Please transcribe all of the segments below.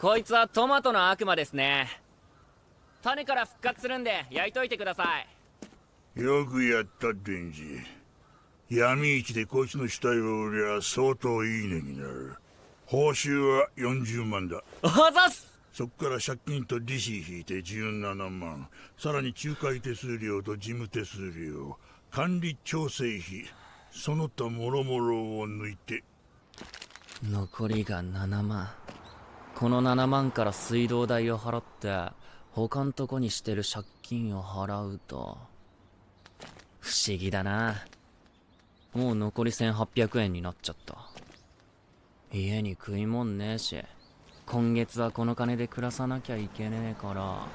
こいつはトマトの悪魔ですね。種から復活するんで焼いといてください。よくやったデンジ。闇市でこいつの死体を売りゃ相当いい値になる。報酬は40万だ。あざす！そっから借金と利子引いて17万。さらに仲介手数料と事務手数料。管理調整費。その他もろもろを抜いて。残りが7万この7万から水道代を払って他んとこにしてる借金を払うと。不思議だな。もう残り1800円になっちゃった。家に食いもんねえし今月はこの金で暮らさなきゃいけねえから。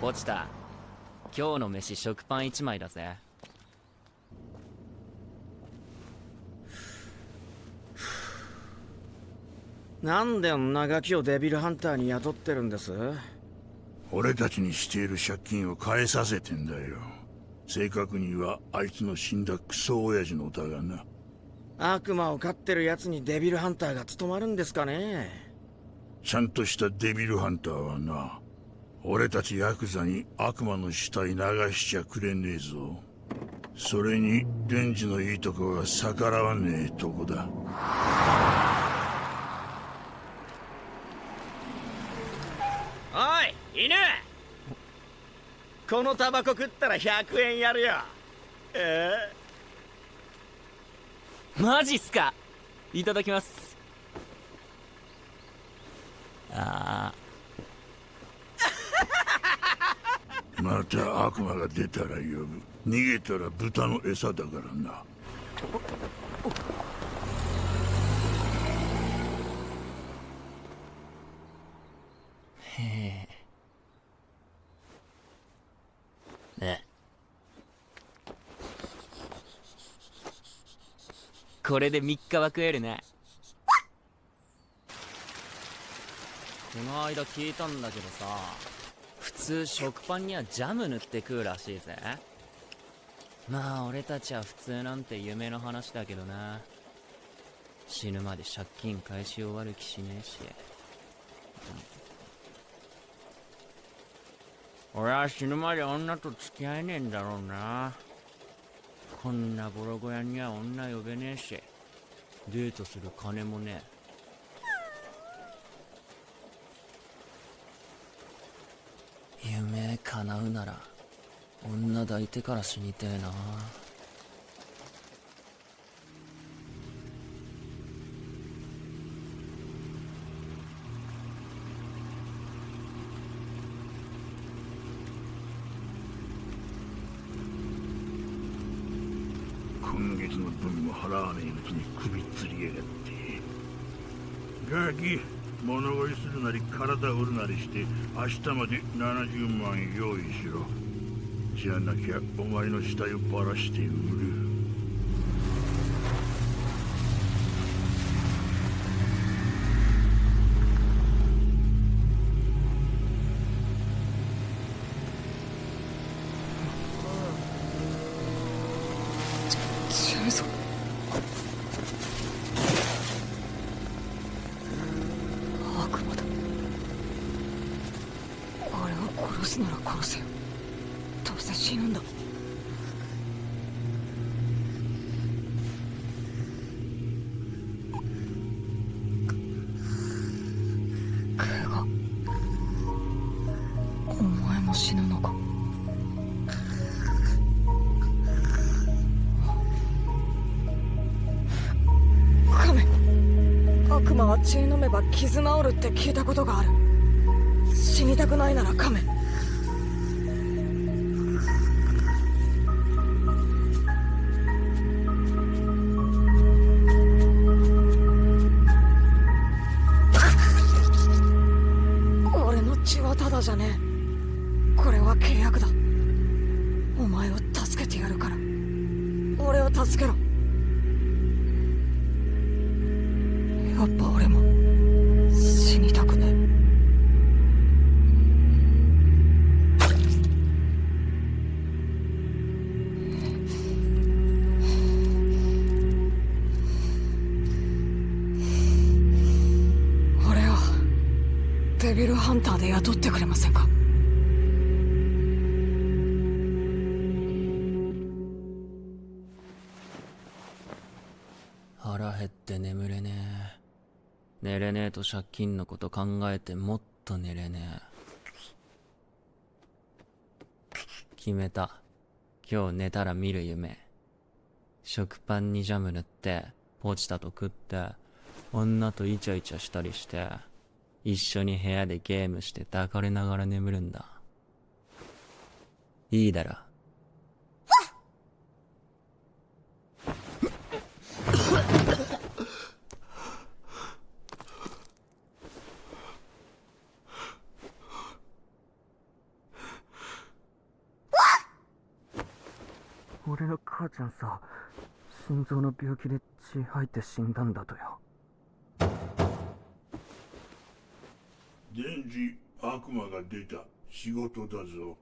落ちた。今日の飯食パン1枚だぜ。なんでんなガキをデビルハンターに雇ってるんです？俺たちにしている借金を返させてんだよ。正確にはあいつの死んだクソ親父の歌がな。悪魔を飼ってる奴にデビルハンターが務まるんですかね？ちゃんとしたデビルハンターはな俺たちヤクザに悪魔の死体流しちゃくれねえぞ。それにレンジのいいとこが逆らわねえとこだおい犬。このタバコ食ったら100円やるよ。えー、マジっすか？いただきます。ああまた悪魔が出たら呼ぶ。逃げたら豚の餌だからな。へえこれで3日は食えるね。この間聞いたんだけどさ普通食パンにはジャム塗って食うらしいぜ。まあ俺たちは普通なんて夢の話だけどな。死ぬまで借金返し終わる気しねえし、うん、俺は死ぬまで女と付き合えねえんだろうな。こんなボロ小屋には女呼べねえし。デートする金もねえ。夢叶うなら女抱いてから死にてえな。つの分も払わねえうちに首吊りやがってガキ物乞いするなり体売るなりして明日まで70万用意しろ。じゃなきゃお前の死体をバラして売る。ない悪魔だ。俺を殺すなら殺せよ。どうせ死ぬんだ。クウガお前も死ぬのか。血飲めば傷治るって聞いたことがある。死にたくないなら亀俺の血やっ俺も死にたくね俺デビルハンターで雇ってくれませんか？腹減って眠れねえ。寝れねえと借金のこと考えてもっと寝れねえ。決めた。今日寝たら見る夢。食パンにジャム塗ってポチタと食って女とイチャイチャしたりして一緒に部屋でゲームして抱かれながら眠るんだ。いいだろ俺の母ちゃんさ心臓の病気で血吐いて死んだんだとよ。電磁悪魔が出た。仕事だぞ。